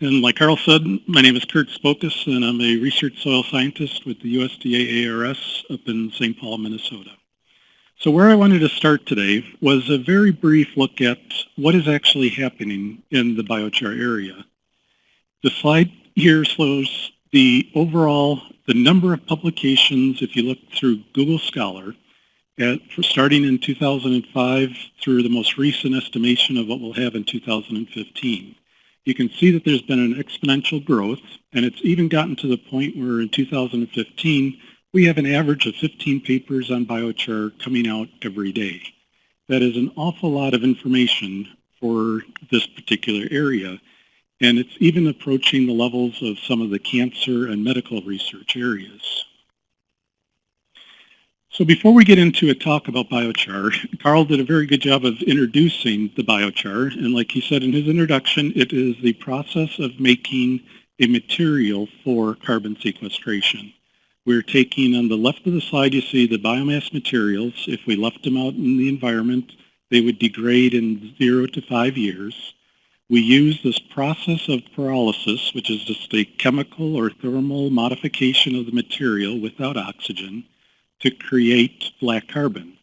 And like Carl said, my name is Kurt Spokas, and I'm a research soil scientist with the USDA ARS up in St. Paul, Minnesota. So where I wanted to start today was a very brief look at what is actually happening in the biochar area. The slide here shows the overall, the number of publications, if you look through Google Scholar, at, starting in 2005 through the most recent estimation of what we'll have in 2015. You can see that there's been an exponential growth, and it's even gotten to the point where in 2015, we have an average of 15 papers on biochar coming out every day. That is an awful lot of information for this particular area, and it's even approaching the levels of some of the cancer and medical research areas. So before we get into a talk about biochar, Carl did a very good job of introducing the biochar. And like he said in his introduction, it is the process of making a material for carbon sequestration. We're taking on the left of the slide, you see the biomass materials. If we left them out in the environment, they would degrade in zero to five years. We use this process of pyrolysis, which is just a chemical or thermal modification of the material without oxygen to create black carbon.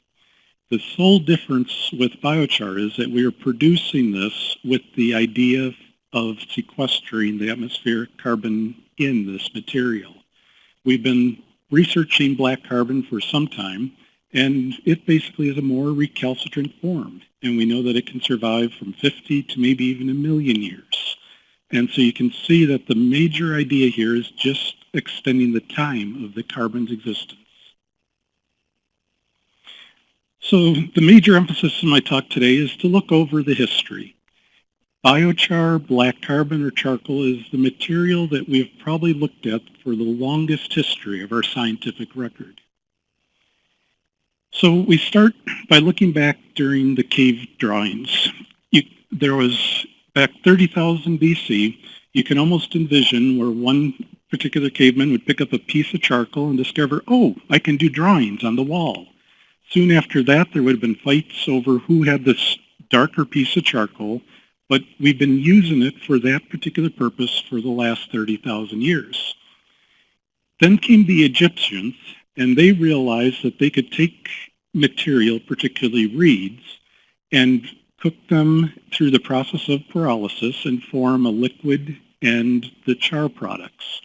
The sole difference with biochar is that we are producing this with the idea of sequestering the atmospheric carbon in this material. We've been researching black carbon for some time, and it basically is a more recalcitrant form. And we know that it can survive from 50 to maybe even a million years. And so you can see that the major idea here is just extending the time of the carbon's existence. So the major emphasis in my talk today is to look over the history. Biochar, black carbon, or charcoal is the material that we have probably looked at for the longest history of our scientific record. So we start by looking back during the cave drawings. You, there was, back 30,000 BC, you can almost envision where one particular caveman would pick up a piece of charcoal and discover, oh, I can do drawings on the wall. Soon after that, there would have been fights over who had this darker piece of charcoal, but we've been using it for that particular purpose for the last 30,000 years. Then came the Egyptians, and they realized that they could take material, particularly reeds, and cook them through the process of pyrolysis and form a liquid and the char products.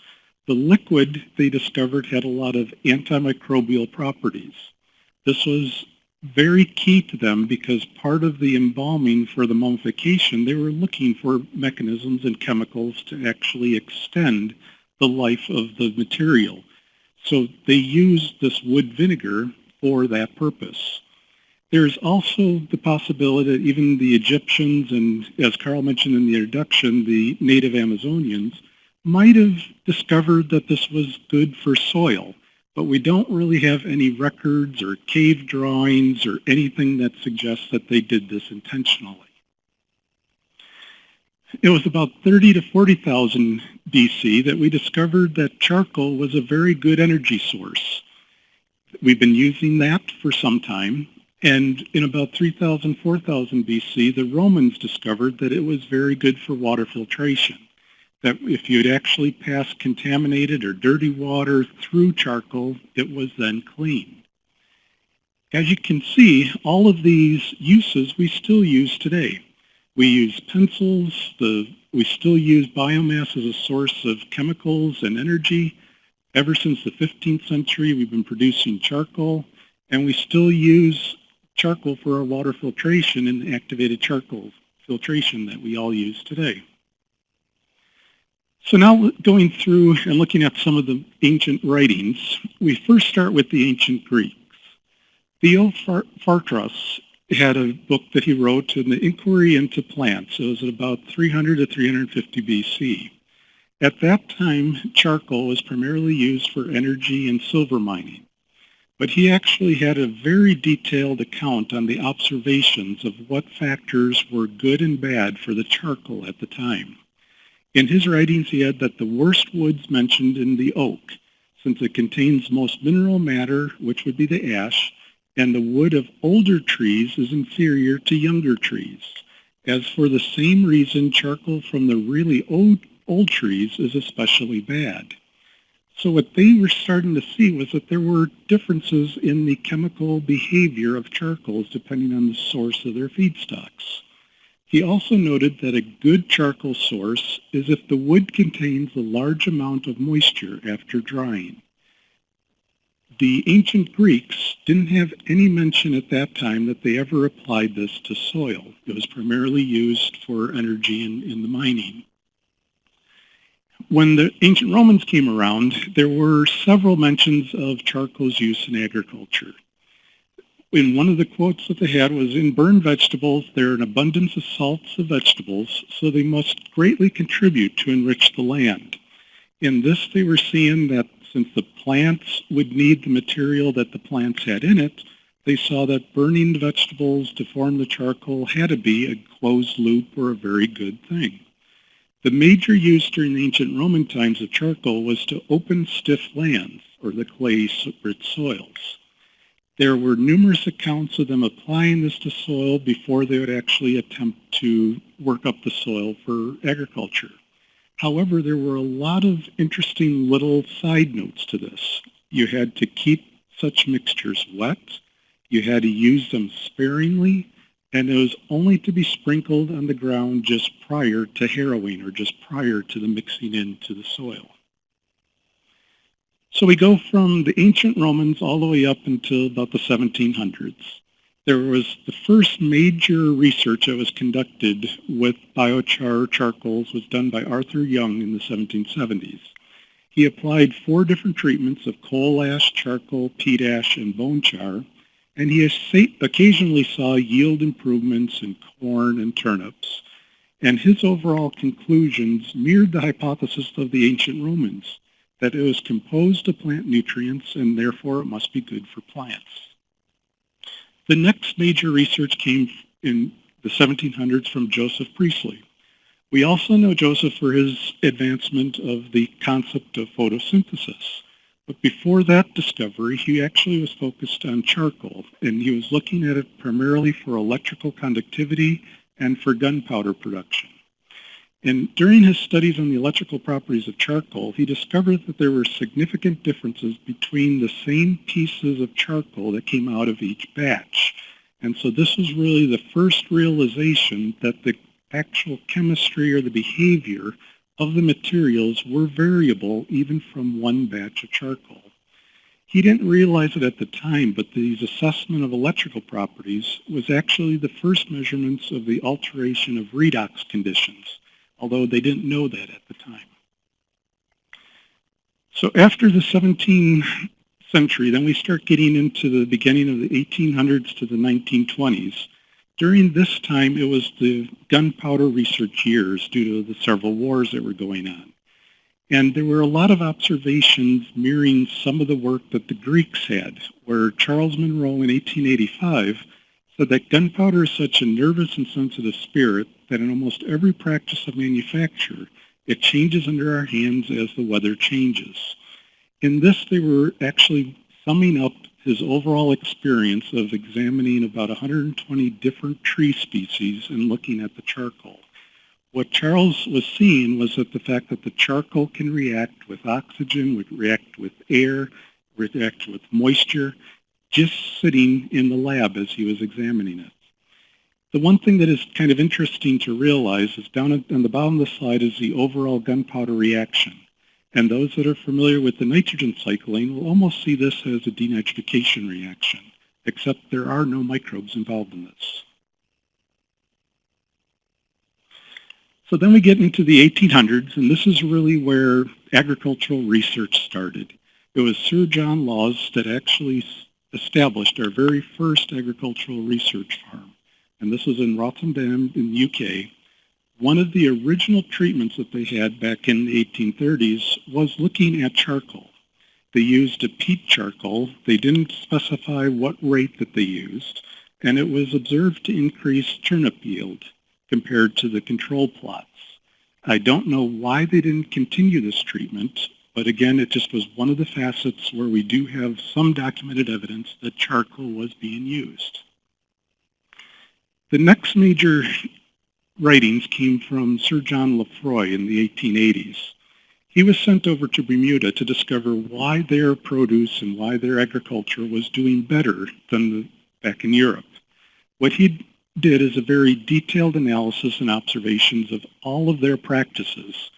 The liquid, they discovered, had a lot of antimicrobial properties. This was very key to them because part of the embalming for the mummification, they were looking for mechanisms and chemicals to actually extend the life of the material. So they used this wood vinegar for that purpose. There's also the possibility that even the Egyptians and, as Carl mentioned in the introduction, the native Amazonians might have discovered that this was good for soil but we don't really have any records or cave drawings or anything that suggests that they did this intentionally. It was about 30 to 40,000 BC that we discovered that charcoal was a very good energy source. We've been using that for some time, and in about 3000, 4000 BC, the Romans discovered that it was very good for water filtration that if you'd actually passed contaminated or dirty water through charcoal, it was then clean. As you can see, all of these uses we still use today. We use pencils, the, we still use biomass as a source of chemicals and energy. Ever since the 15th century, we've been producing charcoal, and we still use charcoal for our water filtration and activated charcoal filtration that we all use today. So now going through and looking at some of the ancient writings, we first start with the ancient Greeks. Theophrastus had a book that he wrote in the Inquiry into Plants. It was about 300 to 350 BC. At that time, charcoal was primarily used for energy and silver mining. But he actually had a very detailed account on the observations of what factors were good and bad for the charcoal at the time. In his writings, he had that the worst woods mentioned in the oak, since it contains most mineral matter, which would be the ash, and the wood of older trees is inferior to younger trees. As for the same reason, charcoal from the really old, old trees is especially bad. So what they were starting to see was that there were differences in the chemical behavior of charcoals depending on the source of their feedstocks. He also noted that a good charcoal source is if the wood contains a large amount of moisture after drying. The ancient Greeks didn't have any mention at that time that they ever applied this to soil. It was primarily used for energy in, in the mining. When the ancient Romans came around, there were several mentions of charcoal's use in agriculture in one of the quotes that they had was, in burned vegetables, there are an abundance of salts of vegetables, so they must greatly contribute to enrich the land. In this, they were seeing that since the plants would need the material that the plants had in it, they saw that burning vegetables to form the charcoal had to be a closed loop or a very good thing. The major use during the ancient Roman times of charcoal was to open stiff lands, or the clay-rich soils. There were numerous accounts of them applying this to soil before they would actually attempt to work up the soil for agriculture. However, there were a lot of interesting little side notes to this. You had to keep such mixtures wet, you had to use them sparingly, and it was only to be sprinkled on the ground just prior to harrowing or just prior to the mixing into the soil. So we go from the ancient Romans all the way up until about the 1700s. There was the first major research that was conducted with biochar charcoals was done by Arthur Young in the 1770s. He applied four different treatments of coal ash, charcoal, peat ash, and bone char, and he occasionally saw yield improvements in corn and turnips. And his overall conclusions mirrored the hypothesis of the ancient Romans that it was composed of plant nutrients and therefore it must be good for plants. The next major research came in the 1700s from Joseph Priestley. We also know Joseph for his advancement of the concept of photosynthesis. But before that discovery, he actually was focused on charcoal, and he was looking at it primarily for electrical conductivity and for gunpowder production. And during his studies on the electrical properties of charcoal, he discovered that there were significant differences between the same pieces of charcoal that came out of each batch. And so this was really the first realization that the actual chemistry or the behavior of the materials were variable even from one batch of charcoal. He didn't realize it at the time, but these assessment of electrical properties was actually the first measurements of the alteration of redox conditions although they didn't know that at the time. So after the 17th century, then we start getting into the beginning of the 1800s to the 1920s. During this time, it was the gunpowder research years due to the several wars that were going on. And there were a lot of observations mirroring some of the work that the Greeks had, where Charles Munroe in 1885 said that gunpowder is such a nervous and sensitive spirit that in almost every practice of manufacture, it changes under our hands as the weather changes. In this, they were actually summing up his overall experience of examining about 120 different tree species and looking at the charcoal. What Charles was seeing was that the fact that the charcoal can react with oxygen, would react with air, react with moisture, just sitting in the lab as he was examining it. The one thing that is kind of interesting to realize is down on the bottom of the slide is the overall gunpowder reaction. And those that are familiar with the nitrogen cycling will almost see this as a denitrification reaction, except there are no microbes involved in this. So then we get into the 1800s, and this is really where agricultural research started. It was Sir John Lawes that actually established our very first agricultural research farm. And this was in Rothamsted in the UK. One of the original treatments that they had back in the 1830s was looking at charcoal. They used a peat charcoal. They didn't specify what rate that they used, and it was observed to increase turnip yield compared to the control plots. I don't know why they didn't continue this treatment, but again, it just was one of the facets where we do have some documented evidence that charcoal was being used. The next major writings came from Sir John Lefroy in the 1880s. He was sent over to Bermuda to discover why their produce and why their agriculture was doing better than back in Europe. What he did is a very detailed analysis and observations of all of their practices.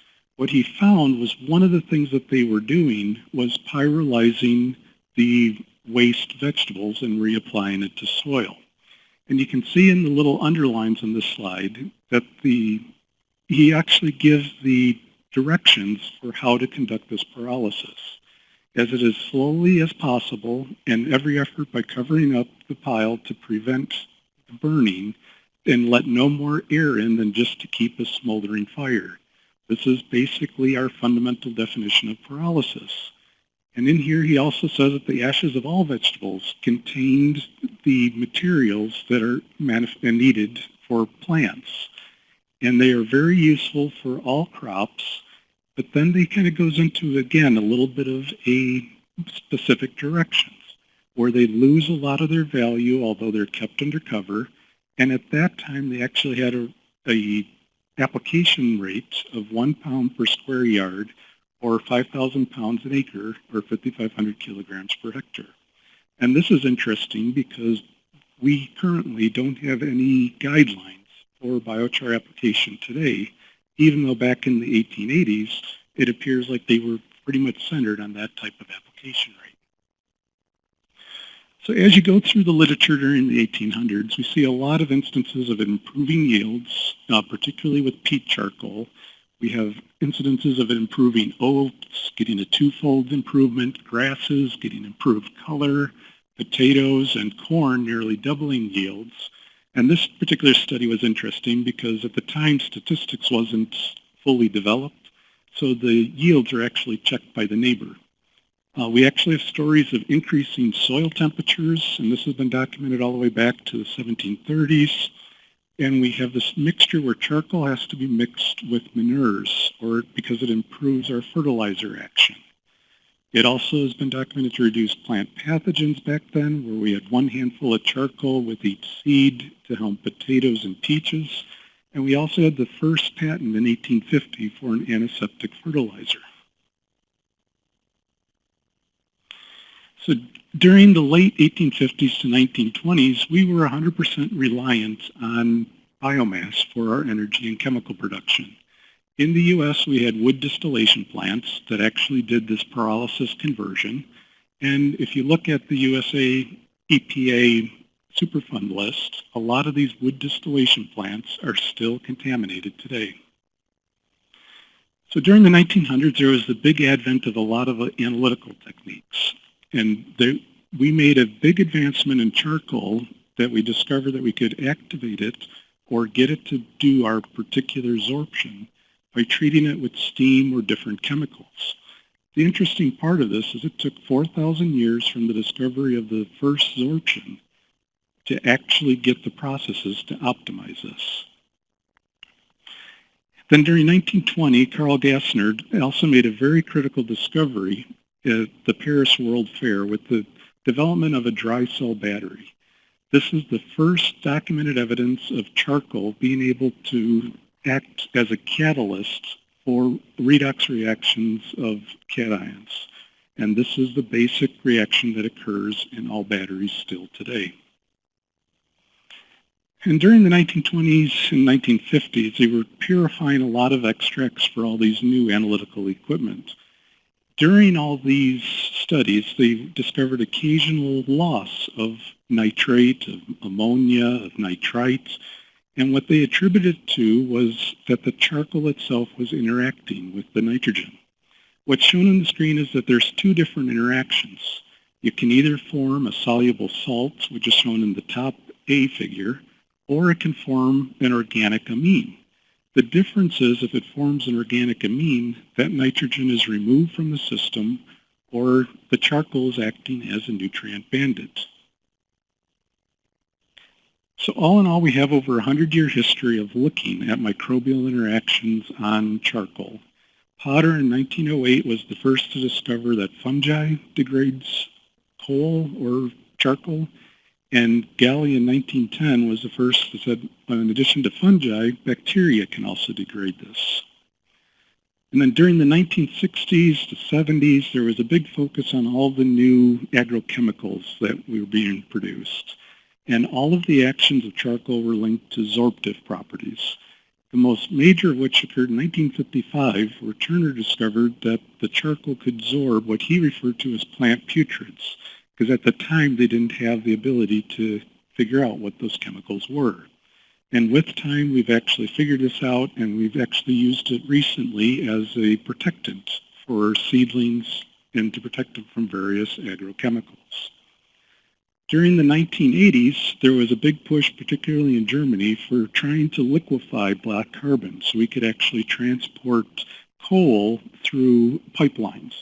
What he found was one of the things that they were doing was pyrolyzing the waste vegetables and reapplying it to soil. And you can see in the little underlines on this slide that the he actually gives the directions for how to conduct this pyrolysis. As it is slowly as possible and every effort by covering up the pile to prevent burning and let no more air in than just to keep a smoldering fire. This is basically our fundamental definition of pyrolysis. And in here he also says that the ashes of all vegetables contained the materials that are needed for plants. And they are very useful for all crops, but then they kind of goes into, again, a little bit of a specific directions where they lose a lot of their value, although they're kept under cover. And at that time, they actually had a, a application rate of one pound per square yard or 5,000 pounds an acre or 5,500 kilograms per hectare. And this is interesting because we currently don't have any guidelines for biochar application today, even though back in the 1880s, it appears like they were pretty much centered on that type of application. So as you go through the literature during the 1800s, we see a lot of instances of improving yields, uh, particularly with peat charcoal. We have incidences of improving oats, getting a twofold improvement, grasses getting improved color, potatoes and corn nearly doubling yields. And this particular study was interesting because at the time statistics wasn't fully developed, so the yields are actually checked by the neighbor. Uh, we actually have stories of increasing soil temperatures, and this has been documented all the way back to the 1730s. And we have this mixture where charcoal has to be mixed with manures or because it improves our fertilizer action. It also has been documented to reduce plant pathogens back then, where we had one handful of charcoal with each seed to help potatoes and peaches. And we also had the first patent in 1850 for an antiseptic fertilizer. So during the late 1850s to 1920s, we were 100% reliant on biomass for our energy and chemical production. In the U.S., we had wood distillation plants that actually did this pyrolysis conversion. And if you look at the USA EPA Superfund list, a lot of these wood distillation plants are still contaminated today. So during the 1900s, there was the big advent of a lot of analytical techniques. And they, we made a big advancement in charcoal that we discovered that we could activate it or get it to do our particular absorption by treating it with steam or different chemicals. The interesting part of this is it took 4,000 years from the discovery of the first absorption to actually get the processes to optimize this. Then during 1920, Carl Gassner also made a very critical discovery at the Paris World Fair with the development of a dry cell battery. This is the first documented evidence of charcoal being able to act as a catalyst for redox reactions of cations. And this is the basic reaction that occurs in all batteries still today. And during the 1920s and 1950s, they were purifying a lot of extracts for all these new analytical equipment. During all these studies, they discovered occasional loss of nitrate, of ammonia, of nitrites, and what they attributed to was that the charcoal itself was interacting with the nitrogen. What's shown on the screen is that there's two different interactions. You can either form a soluble salt, which is shown in the top A figure, or it can form an organic amine. The difference is if it forms an organic amine, that nitrogen is removed from the system or the charcoal is acting as a nutrient bandit. So all in all, we have over a 100-year history of looking at microbial interactions on charcoal. Potter in 1908 was the first to discover that fungi degrades coal or charcoal, And Galley in 1910 was the first that said, in addition to fungi, bacteria can also degrade this. And then during the 1960s to 70s, there was a big focus on all the new agrochemicals that were being produced. And all of the actions of charcoal were linked to sorptive properties. The most major of which occurred in 1955, where Turner discovered that the charcoal could absorb what he referred to as plant putrids, because at the time they didn't have the ability to figure out what those chemicals were. And with time, we've actually figured this out, and we've actually used it recently as a protectant for seedlings and to protect them from various agrochemicals. During the 1980s, there was a big push, particularly in Germany, for trying to liquefy black carbon so we could actually transport coal through pipelines.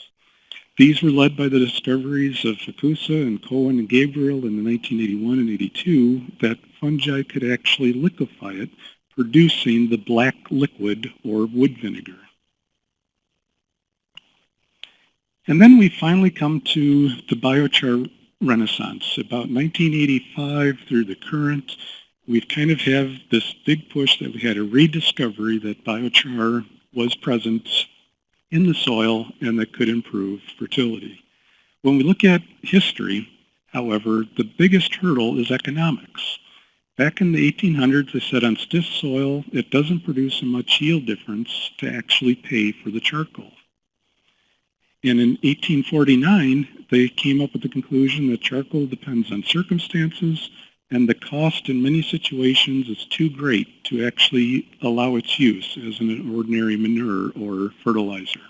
These were led by the discoveries of Fakoussa and Cohen and Gabriel in the 1981 and 82 that fungi could actually liquefy it, producing the black liquid or wood vinegar. And then we finally come to the biochar renaissance. About 1985 through the current, we kind of have this big push that we had a rediscovery that biochar was present in the soil and that could improve fertility. When we look at history, however, the biggest hurdle is economics. Back in the 1800s, they said on stiff soil, it doesn't produce a much yield difference to actually pay for the charcoal. And in 1849, they came up with the conclusion that charcoal depends on circumstances and the cost in many situations is too great to actually allow its use as an ordinary manure or fertilizer.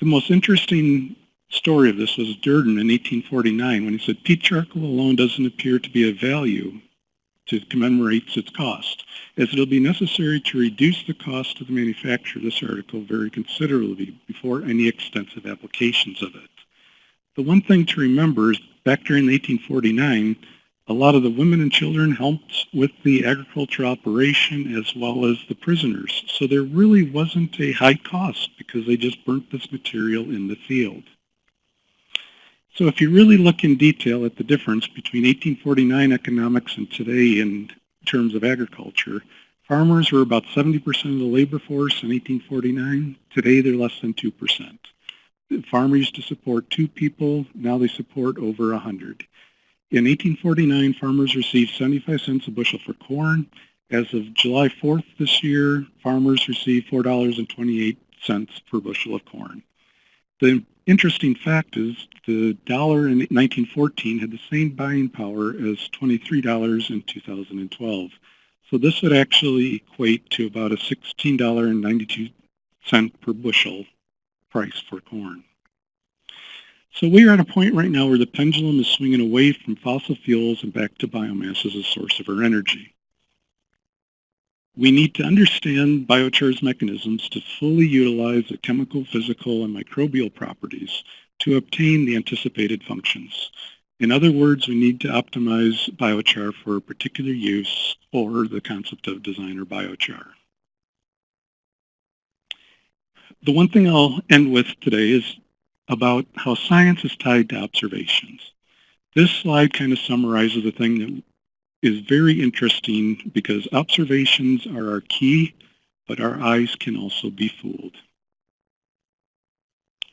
The most interesting story of this was Durden in 1849 when he said peat charcoal alone doesn't appear to be of value to commemorate its cost, as it will be necessary to reduce the cost of the manufacture of this article very considerably before any extensive applications of it. The one thing to remember is back during 1849, a lot of the women and children helped with the agriculture operation as well as the prisoners. So there really wasn't a high cost because they just burnt this material in the field. So if you really look in detail at the difference between 1849 economics and today in terms of agriculture, farmers were about 70% of the labor force in 1849. Today they're less than 2%. Farmers used to support two people, now they support over 100. In 1849, farmers received 75 cents a bushel for corn. As of July 4th this year, farmers received $4.28 per bushel of corn. The interesting fact is the dollar in 1914 had the same buying power as $23 in 2012. So this would actually equate to about a $16.92 per bushel price for corn. So we are at a point right now where the pendulum is swinging away from fossil fuels and back to biomass as a source of our energy. We need to understand biochar's mechanisms to fully utilize the chemical, physical, and microbial properties to obtain the anticipated functions. In other words, we need to optimize biochar for a particular use or the concept of designer biochar. The one thing I'll end with today is about how science is tied to observations. This slide kind of summarizes the thing that is very interesting because observations are our key, but our eyes can also be fooled.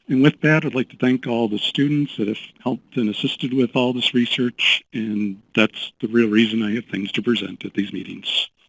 And with that, I'd like to thank all the students that have helped and assisted with all this research, and that's the real reason I have things to present at these meetings.